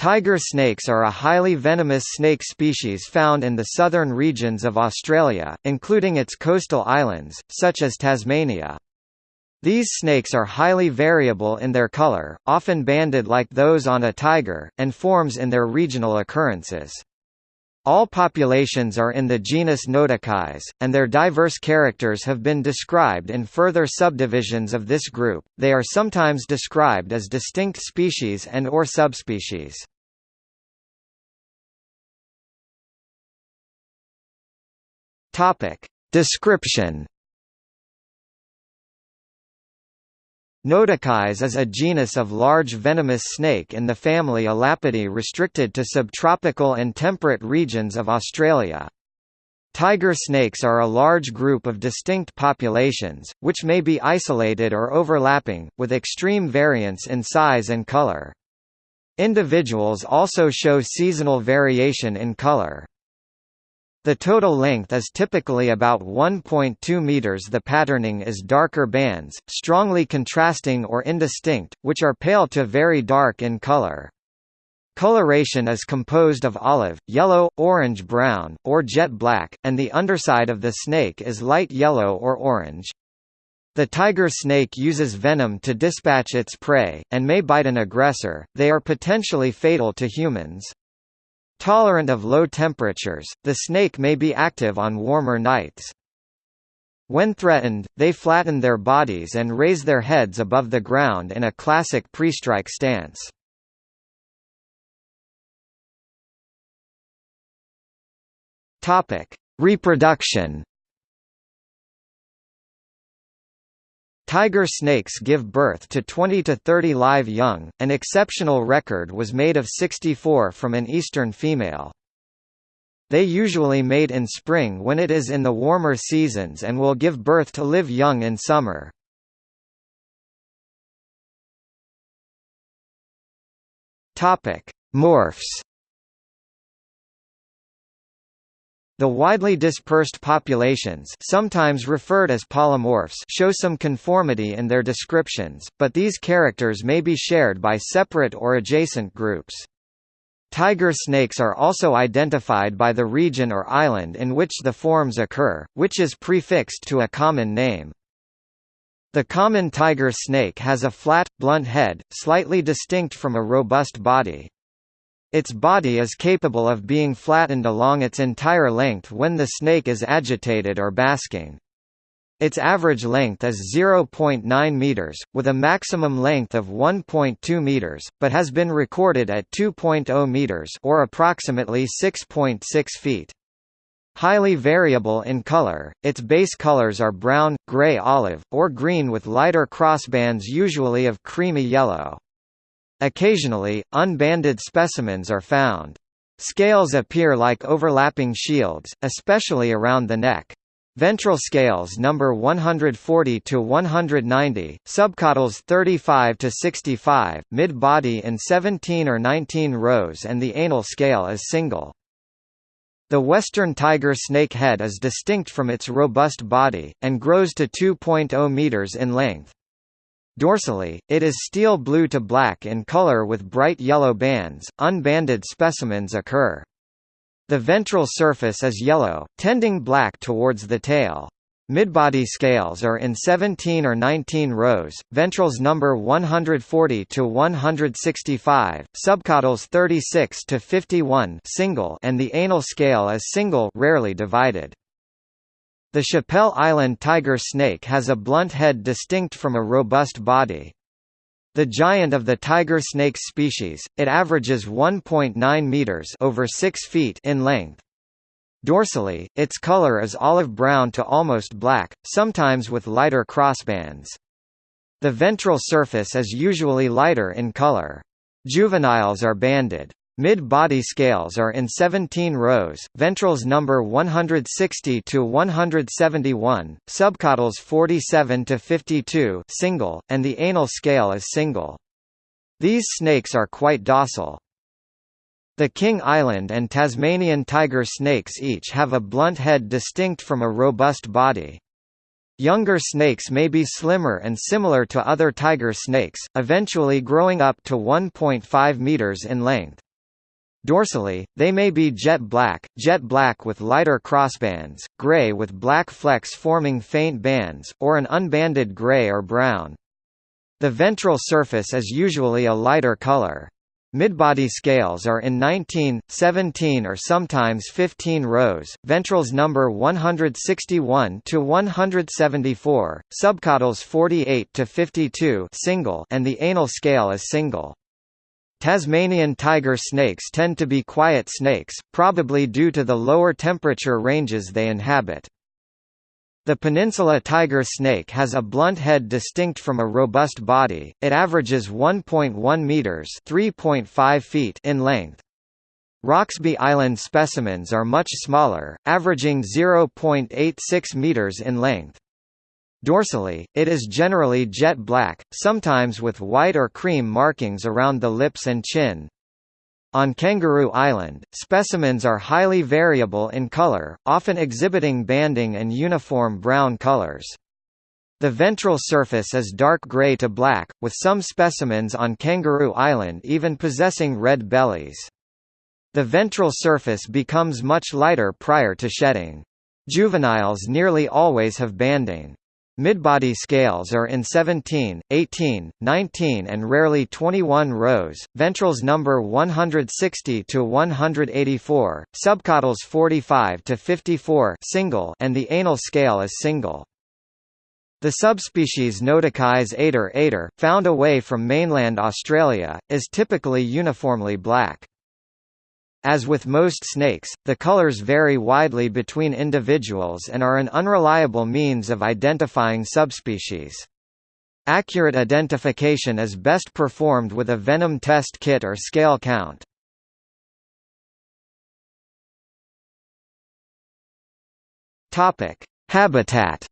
Tiger snakes are a highly venomous snake species found in the southern regions of Australia, including its coastal islands, such as Tasmania. These snakes are highly variable in their color, often banded like those on a tiger, and forms in their regional occurrences. All populations are in the genus Notechis, and their diverse characters have been described in further subdivisions of this group. They are sometimes described as distinct species and or subspecies. Topic: Description Notechis is a genus of large venomous snake in the family Elapidae restricted to subtropical and temperate regions of Australia. Tiger snakes are a large group of distinct populations, which may be isolated or overlapping, with extreme variance in size and color. Individuals also show seasonal variation in color. The total length is typically about 1.2 meters. The patterning is darker bands, strongly contrasting or indistinct, which are pale to very dark in color. Coloration is composed of olive, yellow, orange-brown, or jet black, and the underside of the snake is light yellow or orange. The tiger snake uses venom to dispatch its prey, and may bite an aggressor. They are potentially fatal to humans. Tolerant of low temperatures, the snake may be active on warmer nights. When threatened, they flatten their bodies and raise their heads above the ground in a classic pre-strike stance. Reproduction Tiger snakes give birth to 20 to 30 live young, an exceptional record was made of 64 from an eastern female. They usually mate in spring when it is in the warmer seasons and will give birth to live young in summer. Topic: Morphs The widely dispersed populations sometimes referred as polymorphs show some conformity in their descriptions, but these characters may be shared by separate or adjacent groups. Tiger snakes are also identified by the region or island in which the forms occur, which is prefixed to a common name. The common tiger snake has a flat, blunt head, slightly distinct from a robust body. Its body is capable of being flattened along its entire length when the snake is agitated or basking. Its average length is 0.9 meters, with a maximum length of 1.2 meters, but has been recorded at 2.0 meters or approximately 6.6 feet. Highly variable in color, its base colors are brown, gray-olive, or green with lighter crossbands usually of creamy yellow. Occasionally, unbanded specimens are found. Scales appear like overlapping shields, especially around the neck. Ventral scales number 140 to 190, subcaudals 35 to 65, mid-body in 17 or 19 rows and the anal scale is single. The western tiger snake head is distinct from its robust body, and grows to 2.0 meters in length. Dorsally, it is steel blue to black in color with bright yellow bands. Unbanded specimens occur. The ventral surface is yellow, tending black towards the tail. Midbody scales are in 17 or 19 rows, ventrals number 140 to 165, subcaudals 36 to 51 single and the anal scale is single rarely divided. The Chappell Island tiger snake has a blunt head distinct from a robust body. The giant of the tiger snake species, it averages 1.9 meters over 6 feet in length. Dorsally, its color is olive brown to almost black, sometimes with lighter crossbands. The ventral surface is usually lighter in color. Juveniles are banded. Mid-body scales are in 17 rows, ventrals number 160 to 171, subcaudals 47 to 52 single, and the anal scale is single. These snakes are quite docile. The King Island and Tasmanian tiger snakes each have a blunt head distinct from a robust body. Younger snakes may be slimmer and similar to other tiger snakes, eventually growing up to 1.5 meters in length. Dorsally, they may be jet black, jet black with lighter crossbands, gray with black flecks forming faint bands, or an unbanded gray or brown. The ventral surface is usually a lighter color. Midbody scales are in 19, 17 or sometimes 15 rows, ventrals number 161 to 174, subcaudals 48 to 52 single and the anal scale is single. Tasmanian tiger snakes tend to be quiet snakes, probably due to the lower temperature ranges they inhabit. The peninsula tiger snake has a blunt head distinct from a robust body. It averages 1.1 meters (3.5 feet) in length. Roxby Island specimens are much smaller, averaging 0.86 meters in length. Dorsally, it is generally jet black, sometimes with white or cream markings around the lips and chin. On Kangaroo Island, specimens are highly variable in color, often exhibiting banding and uniform brown colors. The ventral surface is dark gray to black, with some specimens on Kangaroo Island even possessing red bellies. The ventral surface becomes much lighter prior to shedding. Juveniles nearly always have banding. Midbody scales are in 17, 18, 19 and rarely 21 rows, ventrals number 160 to 184, subcaudals 45 to 54 single and the anal scale is single. The subspecies Notechis ater ater, found away from mainland Australia, is typically uniformly black. As with most snakes, the colors vary widely between individuals and are an unreliable means of identifying subspecies. Accurate identification is best performed with a venom test kit or scale count. Habitat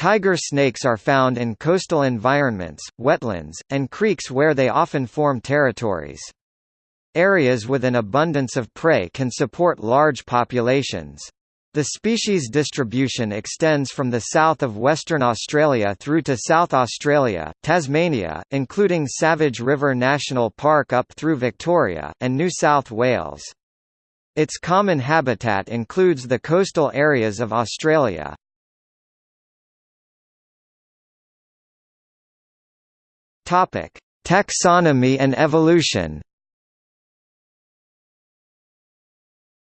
Tiger snakes are found in coastal environments, wetlands, and creeks where they often form territories. Areas with an abundance of prey can support large populations. The species distribution extends from the south of Western Australia through to South Australia, Tasmania, including Savage River National Park up through Victoria, and New South Wales. Its common habitat includes the coastal areas of Australia, Topic: Taxonomy and evolution.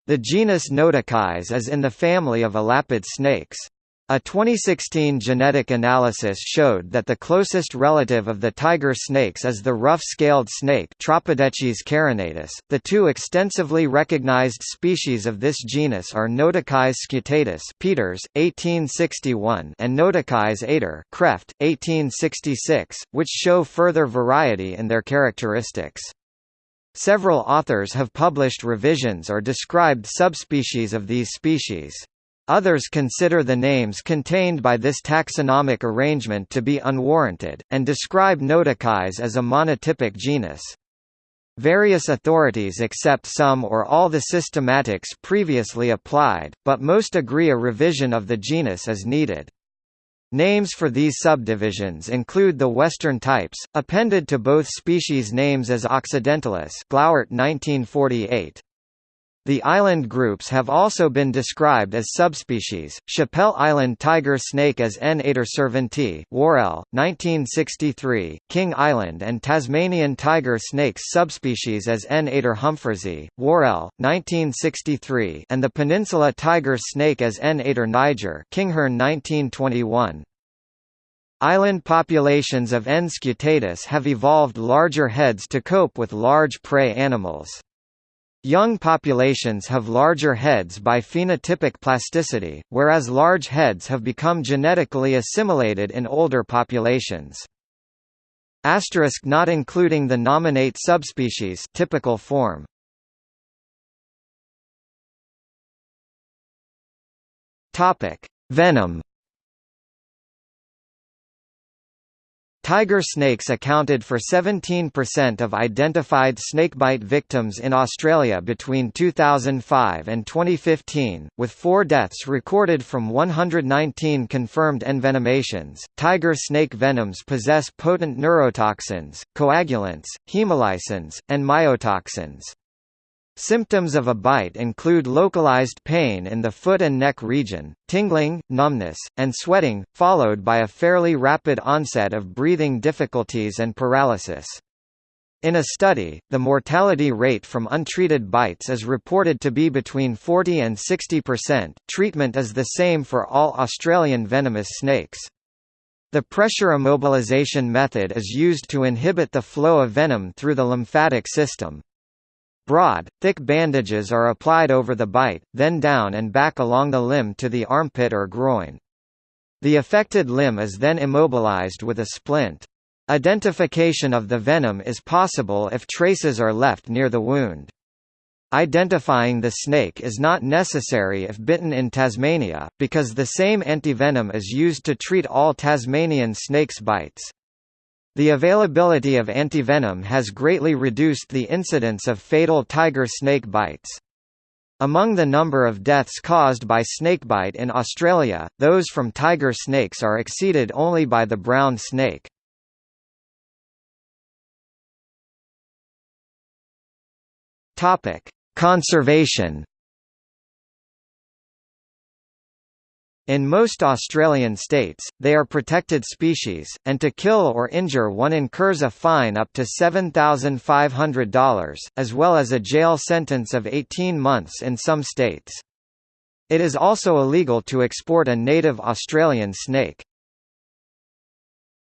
The genus Notechis is in the family of elapid snakes. A 2016 genetic analysis showed that the closest relative of the tiger snakes is the rough-scaled snake Tropidechis carinatus. The two extensively recognized species of this genus are Notechis scutatus Peters, 1861 and Notechis ater Krefft, 1866, which show further variety in their characteristics. Several authors have published revisions or described subspecies of these species. Others consider the names contained by this taxonomic arrangement to be unwarranted, and describe Notechis as a monotypic genus. Various authorities accept some or all the systematics previously applied, but most agree a revision of the genus is needed. Names for these subdivisions include the Western types, appended to both species names as Occidentalis Glauert 1948. The island groups have also been described as subspecies, Chappell Island tiger snake as N. ater Worrell, 1963, King Island and Tasmanian tiger snakes subspecies as N. ater humphreysi, Worrell, 1963 and the peninsula tiger snake as N. ater niger Kinghorn 1921. Island populations of N. scutatus have evolved larger heads to cope with large prey animals. Young populations have larger heads by phenotypic plasticity, whereas large heads have become genetically assimilated in older populations. Asterisk not including the nominate subspecies typical form. Topic: Venom Tiger snakes accounted for 17% of identified snakebite victims in Australia between 2005 and 2015, with four deaths recorded from 119 confirmed envenomations. Tiger snake venoms possess potent neurotoxins, coagulants, hemolysins, and myotoxins. Symptoms of a bite include localized pain in the foot and neck region, tingling, numbness, and sweating, followed by a fairly rapid onset of breathing difficulties and paralysis. In a study, the mortality rate from untreated bites is reported to be between 40 and 60%. Treatment is the same for all Australian venomous snakes. The pressure immobilization method is used to inhibit the flow of venom through the lymphatic system. Broad, thick bandages are applied over the bite, then down and back along the limb to the armpit or groin. The affected limb is then immobilized with a splint. Identification of the venom is possible if traces are left near the wound. Identifying the snake is not necessary if bitten in Tasmania, because the same antivenom is used to treat all Tasmanian snakes bites. The availability of antivenom has greatly reduced the incidence of fatal tiger snake bites. Among the number of deaths caused by snakebite in Australia, those from tiger snakes are exceeded only by the brown snake. Conservation In most Australian states, they are protected species, and to kill or injure one incurs a fine up to $7,500, as well as a jail sentence of 18 months in some states. It is also illegal to export a native Australian snake.